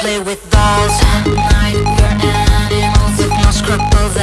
play with dolls. Night, your animals, with no scruples